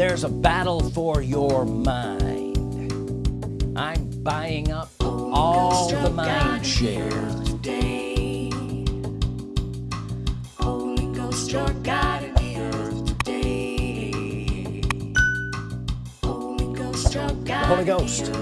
there's a battle for your mind I'm buying up all the mind share today. Holy Ghost, your God in the earth today. Holy Ghost, your God the Holy Ghost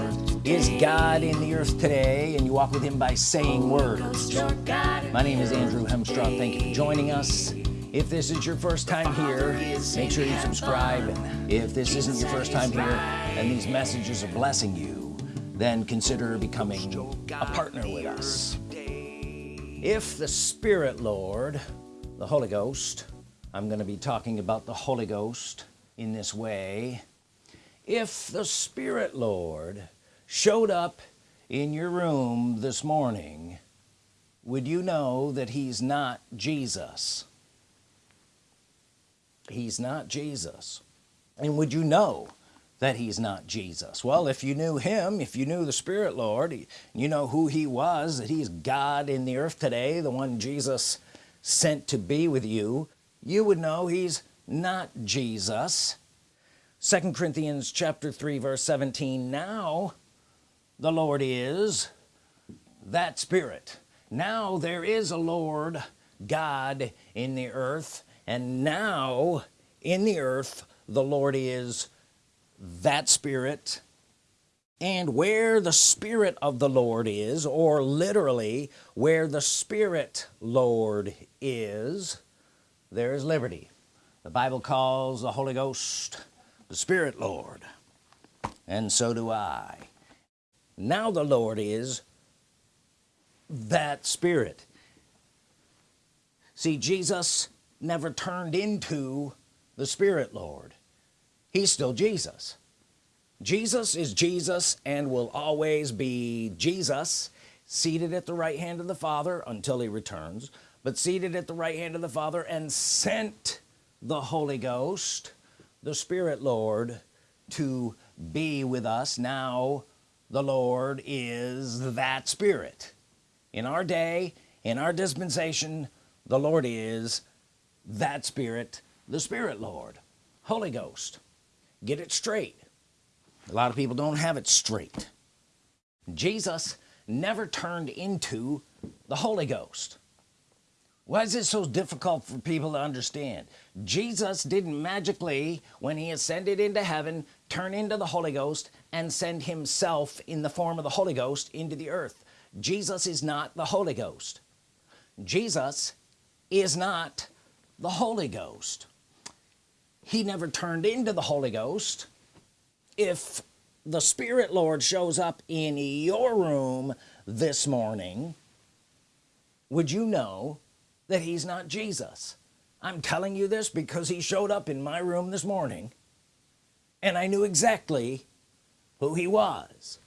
is. God in the earth today and you walk with him by saying Holy words Ghost, your God in my name is Andrew Hemstraw thank you for joining us if this is your first time here make sure you subscribe. If this isn't your first time here and these messages are blessing you then consider becoming a partner with us. If the Spirit Lord the Holy Ghost I'm going to be talking about the Holy Ghost in this way. If the Spirit Lord showed up in your room this morning would you know that he's not Jesus he's not Jesus. And would you know that he's not Jesus? Well if you knew him if you knew the Spirit Lord you know who he was that he's God in the earth today the one Jesus sent to be with you you would know he's not Jesus. Second Corinthians chapter 3 verse 17 now the Lord is that spirit. Now there is a Lord God in the earth and now in the earth the Lord is that spirit. And where the Spirit of the Lord is or literally where the Spirit Lord is there is liberty. The Bible calls the Holy Ghost the Spirit Lord and so do I. Now the Lord is that spirit. See Jesus never turned into the Spirit Lord. He's still Jesus. Jesus is Jesus and will always be Jesus seated at the right hand of the Father until he returns but seated at the right hand of the Father and sent the Holy Ghost the Spirit Lord to be with us. Now the Lord is that spirit. In our day in our dispensation the Lord is that spirit the Spirit Lord Holy Ghost. Get it straight. A lot of people don't have it straight. Jesus never turned into the Holy Ghost. Why is it so difficult for people to understand? Jesus didn't magically when he ascended into heaven turn into the Holy Ghost and send himself in the form of the Holy Ghost into the earth. Jesus is not the Holy Ghost. Jesus is not the Holy Ghost. He never turned into the Holy Ghost. If the Spirit Lord shows up in your room this morning would you know that he's not Jesus? I'm telling you this because he showed up in my room this morning and I knew exactly who he was.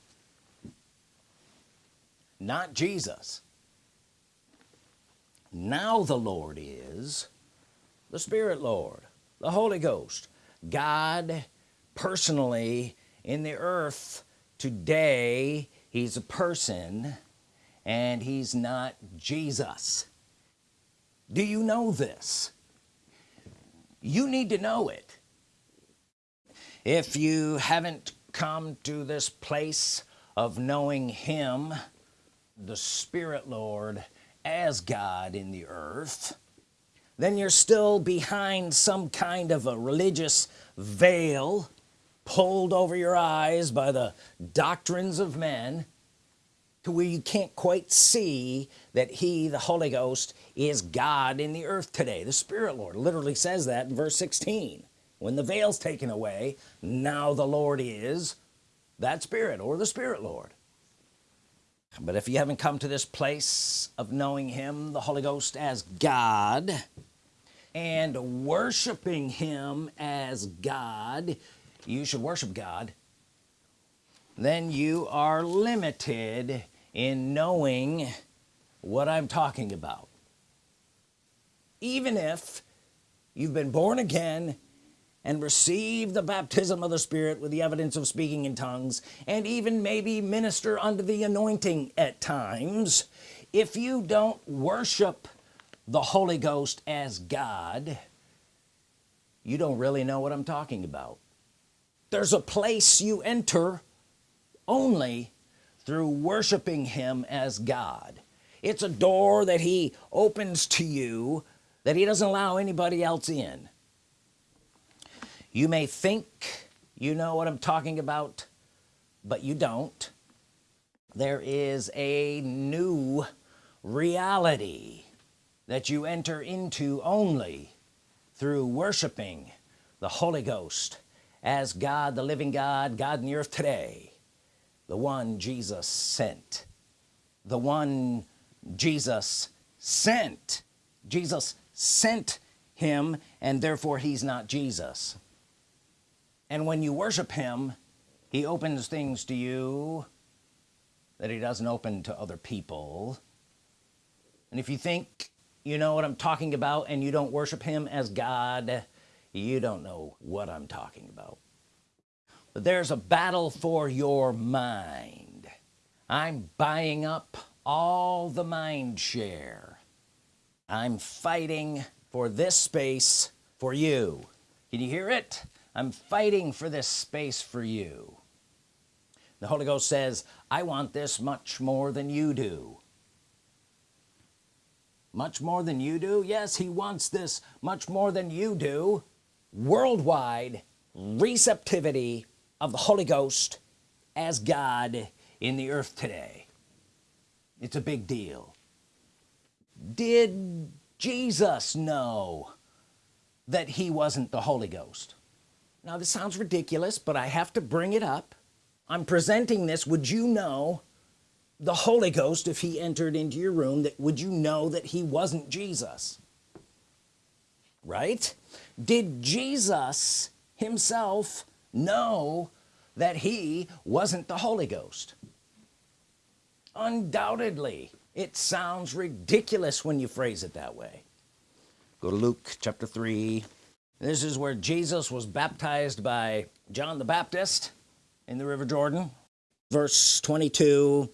Not Jesus. Now the Lord is the Spirit Lord the Holy Ghost God personally in the earth. Today he's a person and he's not Jesus. Do you know this? You need to know it. If you haven't come to this place of knowing him the Spirit Lord as God in the earth then you're still behind some kind of a religious veil pulled over your eyes by the doctrines of men to where you can't quite see that he the Holy Ghost is God in the earth today. The Spirit Lord literally says that in verse 16 when the veil's taken away now the Lord is that Spirit or the Spirit Lord. But if you haven't come to this place of knowing him the Holy Ghost as God and worshiping him as God. You should worship God. Then you are limited in knowing what I'm talking about. Even if you've been born again and received the baptism of the Spirit with the evidence of speaking in tongues and even maybe minister under the anointing at times if you don't worship the Holy Ghost as God you don't really know what I'm talking about. There's a place you enter only through worshiping him as God. It's a door that he opens to you that he doesn't allow anybody else in. You may think you know what I'm talking about but you don't. There is a new reality that you enter into only through worshiping the Holy Ghost as God the living God God in the earth today. The one Jesus sent. The one Jesus sent. Jesus sent him and therefore he's not Jesus. And when you worship him he opens things to you that he doesn't open to other people. And if you think you know what I'm talking about and you don't worship him as God you don't know what I'm talking about. But there's a battle for your mind. I'm buying up all the mind share. I'm fighting for this space for you. Can you hear it? I'm fighting for this space for you. The Holy Ghost says I want this much more than you do much more than you do? Yes he wants this much more than you do. Worldwide receptivity of the Holy Ghost as God in the earth today. It's a big deal. Did Jesus know that he wasn't the Holy Ghost? Now this sounds ridiculous but I have to bring it up. I'm presenting this. Would you know the Holy Ghost if he entered into your room that would you know that he wasn't Jesus? Right? Did Jesus himself know that he wasn't the Holy Ghost? Undoubtedly. It sounds ridiculous when you phrase it that way. Go to Luke chapter 3 this is where Jesus was baptized by John the Baptist in the River Jordan. Verse 22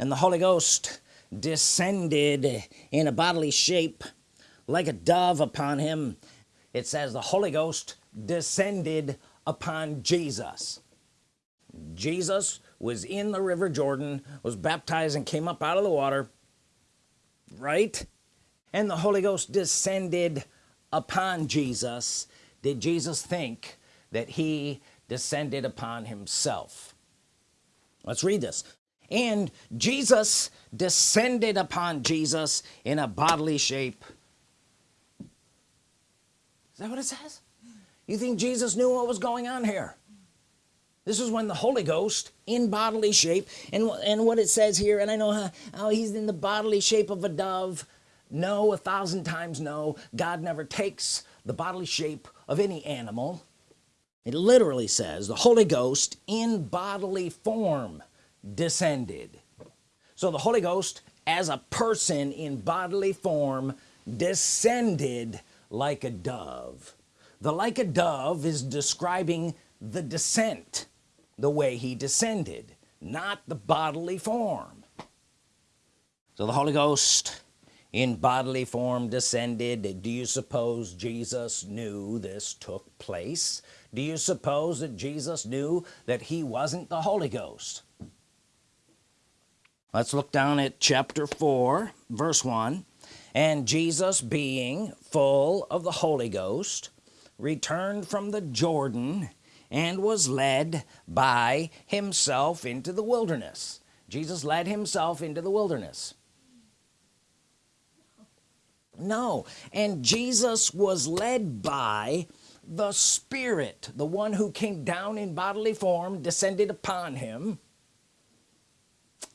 and the Holy Ghost descended in a bodily shape like a dove upon him. It says the Holy Ghost descended upon Jesus. Jesus was in the river Jordan was baptized and came up out of the water right? And the Holy Ghost descended upon Jesus. Did Jesus think that he descended upon himself? Let's read this and Jesus descended upon Jesus in a bodily shape. Is that what it says? You think Jesus knew what was going on here? This is when the Holy Ghost in bodily shape and and what it says here and I know how, how he's in the bodily shape of a dove. No a thousand times no. God never takes the bodily shape of any animal. It literally says the Holy Ghost in bodily form descended. So the Holy Ghost as a person in bodily form descended like a dove. The like a dove is describing the descent the way he descended not the bodily form. So the Holy Ghost in bodily form descended. Do you suppose Jesus knew this took place? Do you suppose that Jesus knew that he wasn't the Holy Ghost let's look down at chapter 4 verse 1 and Jesus being full of the Holy Ghost returned from the Jordan and was led by himself into the wilderness. Jesus led himself into the wilderness. No. And Jesus was led by the Spirit the one who came down in bodily form descended upon him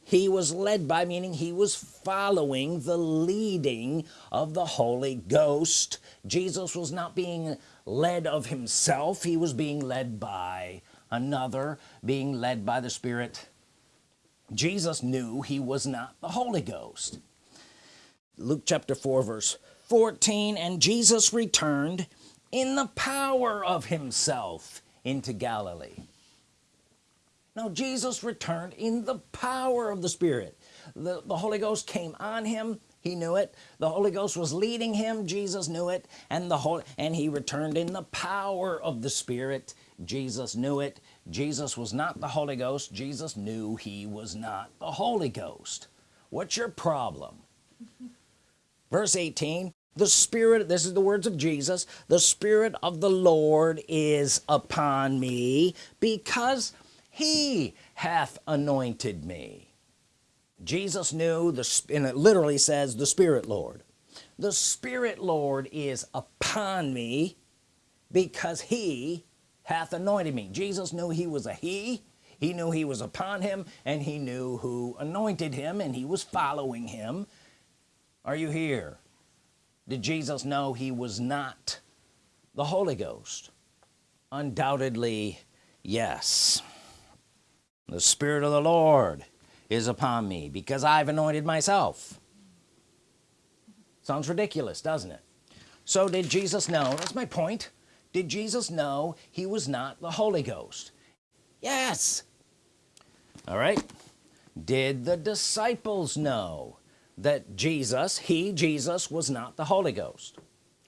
he was led by meaning he was following the leading of the Holy Ghost. Jesus was not being led of himself. He was being led by another being led by the Spirit. Jesus knew he was not the Holy Ghost. Luke chapter 4 verse 14 and Jesus returned in the power of himself into Galilee now Jesus returned in the power of the Spirit. The, the Holy Ghost came on him. He knew it. The Holy Ghost was leading him. Jesus knew it. And the whole and he returned in the power of the Spirit. Jesus knew it. Jesus was not the Holy Ghost. Jesus knew he was not the Holy Ghost. What's your problem? Verse 18 the Spirit this is the words of Jesus the Spirit of the Lord is upon me because he hath anointed me. Jesus knew the and it literally says the Spirit Lord. The Spirit Lord is upon me because he hath anointed me. Jesus knew he was a he. He knew he was upon him and he knew who anointed him and he was following him. Are you here? Did Jesus know he was not the Holy Ghost? Undoubtedly yes the Spirit of the Lord is upon me because I've anointed myself. Sounds ridiculous doesn't it? So did Jesus know that's my point did Jesus know he was not the Holy Ghost? Yes. All right. Did the disciples know that Jesus he Jesus was not the Holy Ghost?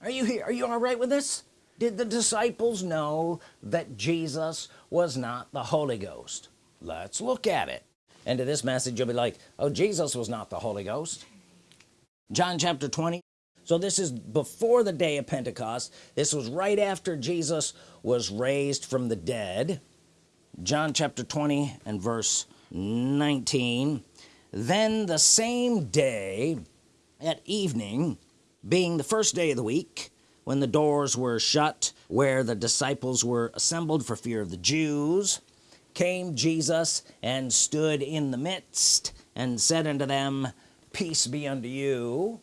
Are you here are you all right with this? Did the disciples know that Jesus was not the Holy Ghost let's look at it. And to this message you'll be like oh Jesus was not the Holy Ghost. John chapter 20 so this is before the day of Pentecost. This was right after Jesus was raised from the dead. John chapter 20 and verse 19 then the same day at evening being the first day of the week when the doors were shut where the disciples were assembled for fear of the Jews came Jesus and stood in the midst and said unto them peace be unto you.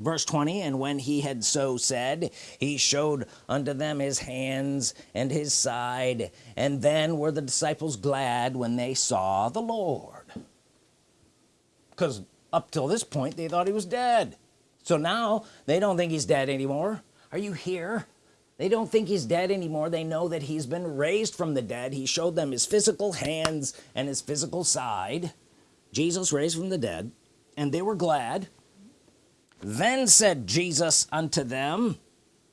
Verse 20 and when he had so said he showed unto them his hands and his side and then were the disciples glad when they saw the Lord. Because up till this point they thought he was dead. So now they don't think he's dead anymore. Are you here they don't think he's dead anymore. They know that he's been raised from the dead. He showed them his physical hands and his physical side. Jesus raised from the dead and they were glad. Then said Jesus unto them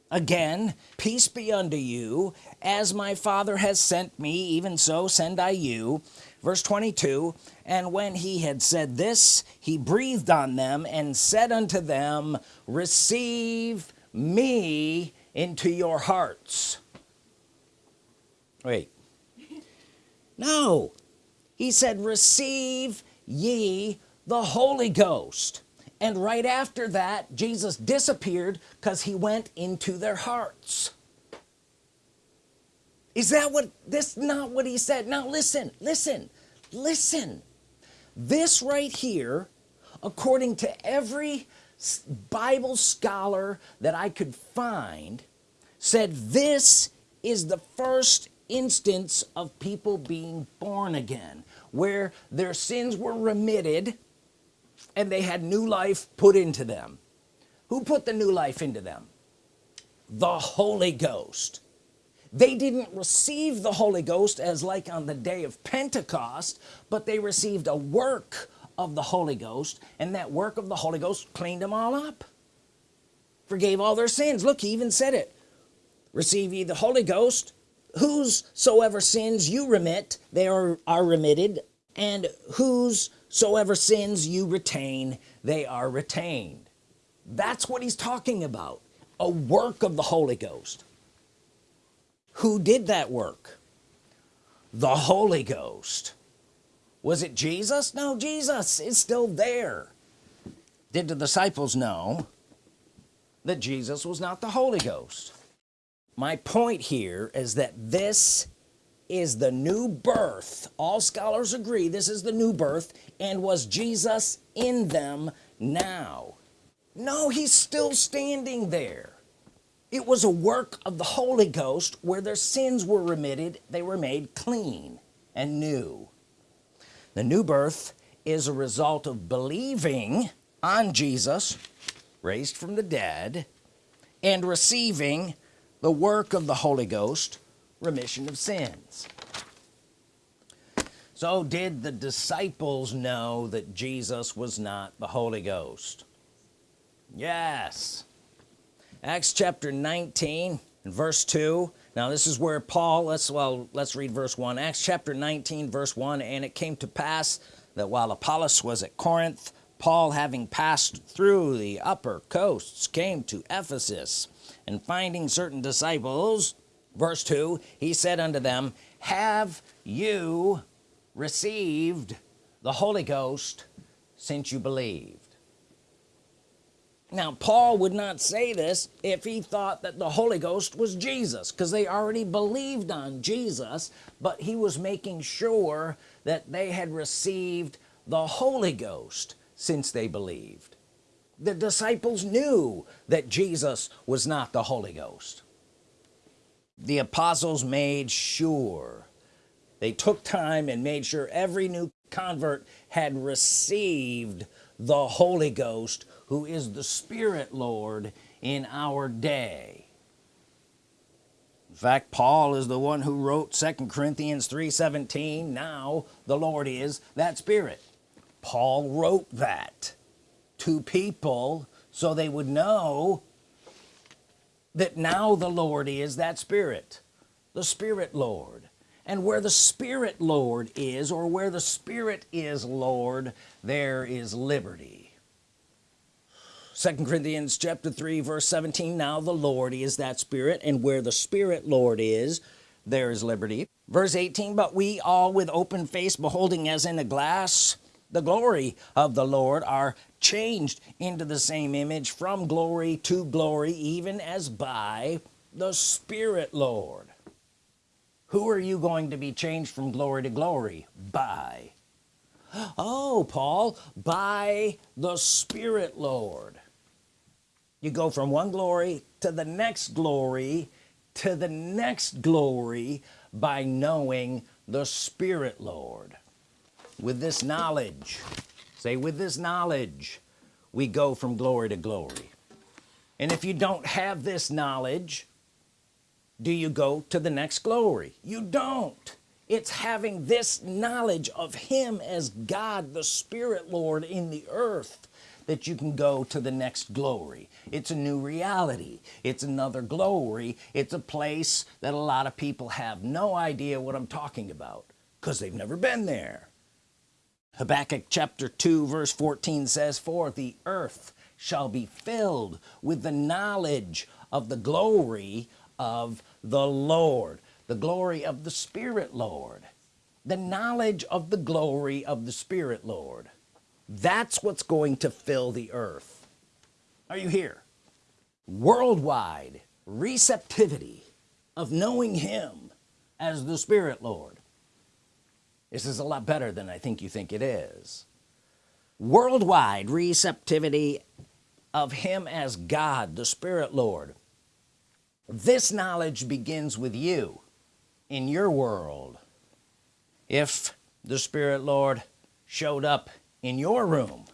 again peace be unto you. As my father has sent me even so send I you. Verse 22 and when he had said this he breathed on them and said unto them receive me into your hearts. Wait. No. He said receive ye the Holy Ghost. And right after that Jesus disappeared because he went into their hearts. Is that what this not what he said? Now listen listen listen. This right here according to every Bible scholar that I could find said this is the first instance of people being born again where their sins were remitted and they had new life put into them. Who put the new life into them? The Holy Ghost. They didn't receive the Holy Ghost as like on the day of Pentecost but they received a work of the Holy Ghost and that work of the Holy Ghost cleaned them all up. Forgave all their sins. Look he even said it. Receive ye the Holy Ghost. Whosoever sins you remit they are, are remitted. And whosoever sins you retain they are retained. That's what he's talking about. A work of the Holy Ghost. Who did that work? The Holy Ghost was it Jesus? No Jesus is still there. Did the disciples know that Jesus was not the Holy Ghost? My point here is that this is the new birth. All scholars agree this is the new birth and was Jesus in them now? No he's still standing there. It was a work of the Holy Ghost where their sins were remitted they were made clean and new the new birth is a result of believing on Jesus raised from the dead and receiving the work of the Holy Ghost remission of sins. So did the disciples know that Jesus was not the Holy Ghost? Yes. Acts chapter 19 and verse 2 now this is where Paul let's well let's read verse 1 Acts chapter 19 verse 1 and it came to pass that while Apollos was at Corinth Paul having passed through the upper coasts came to Ephesus and finding certain disciples verse 2 he said unto them have you received the Holy Ghost since you believed now Paul would not say this if he thought that the Holy Ghost was Jesus because they already believed on Jesus but he was making sure that they had received the Holy Ghost since they believed. The disciples knew that Jesus was not the Holy Ghost. The apostles made sure. They took time and made sure every new convert had received the Holy Ghost who is the Spirit Lord in our day. In fact Paul is the one who wrote second Corinthians 3:17 now the Lord is that Spirit. Paul wrote that to people so they would know that now the Lord is that Spirit the Spirit Lord. And where the Spirit Lord is or where the Spirit is Lord there is liberty second Corinthians chapter 3 verse 17 now the Lord is that Spirit and where the Spirit Lord is there is liberty. Verse 18 but we all with open face beholding as in a glass the glory of the Lord are changed into the same image from glory to glory even as by the Spirit Lord. Who are you going to be changed from glory to glory? By. Oh Paul by the Spirit Lord you go from one glory to the next glory to the next glory by knowing the Spirit Lord. With this knowledge say with this knowledge we go from glory to glory. And if you don't have this knowledge do you go to the next glory? You don't. It's having this knowledge of him as God the Spirit Lord in the earth that you can go to the next glory. It's a new reality. It's another glory. It's a place that a lot of people have no idea what I'm talking about because they've never been there. Habakkuk chapter 2 verse 14 says for the earth shall be filled with the knowledge of the glory of the Lord. The glory of the Spirit Lord. The knowledge of the glory of the Spirit Lord that's what's going to fill the earth. Are you here? Worldwide receptivity of knowing him as the Spirit Lord. This is a lot better than I think you think it is. Worldwide receptivity of him as God the Spirit Lord. This knowledge begins with you in your world. If the Spirit Lord showed up in your room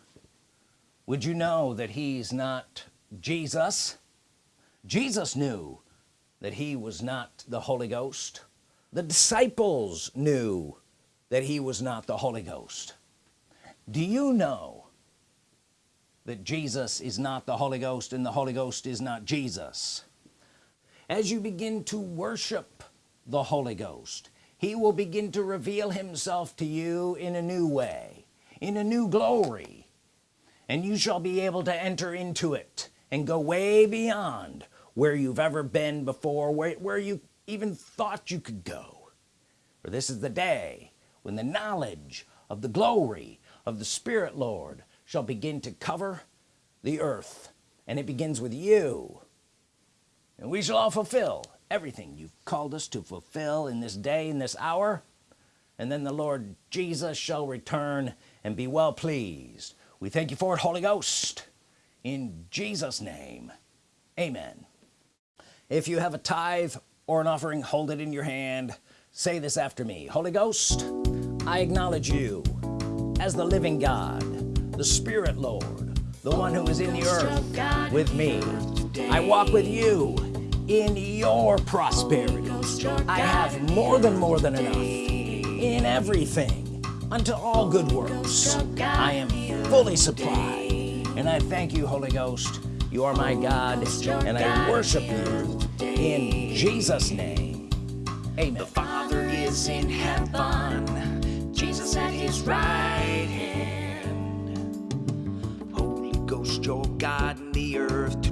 would you know that he's not Jesus? Jesus knew that he was not the Holy Ghost. The disciples knew that he was not the Holy Ghost. Do you know that Jesus is not the Holy Ghost and the Holy Ghost is not Jesus? As you begin to worship the Holy Ghost he will begin to reveal himself to you in a new way in a new glory and you shall be able to enter into it and go way beyond where you've ever been before where, where you even thought you could go. For this is the day when the knowledge of the glory of the Spirit Lord shall begin to cover the earth and it begins with you. And we shall all fulfill everything you've called us to fulfill in this day in this hour. And then the Lord Jesus shall return and be well pleased. We thank you for it Holy Ghost. In Jesus name amen. If you have a tithe or an offering hold it in your hand. Say this after me. Holy Ghost I acknowledge you as the living God the Spirit Lord the one who is in the earth with me. I walk with you in your prosperity. I have more than more than enough in everything unto all good works I am fully supplied and I thank you Holy Ghost you are my God and I worship you in Jesus name Amen. The Father is in heaven, Jesus at his right hand. Holy Ghost, your God in the earth.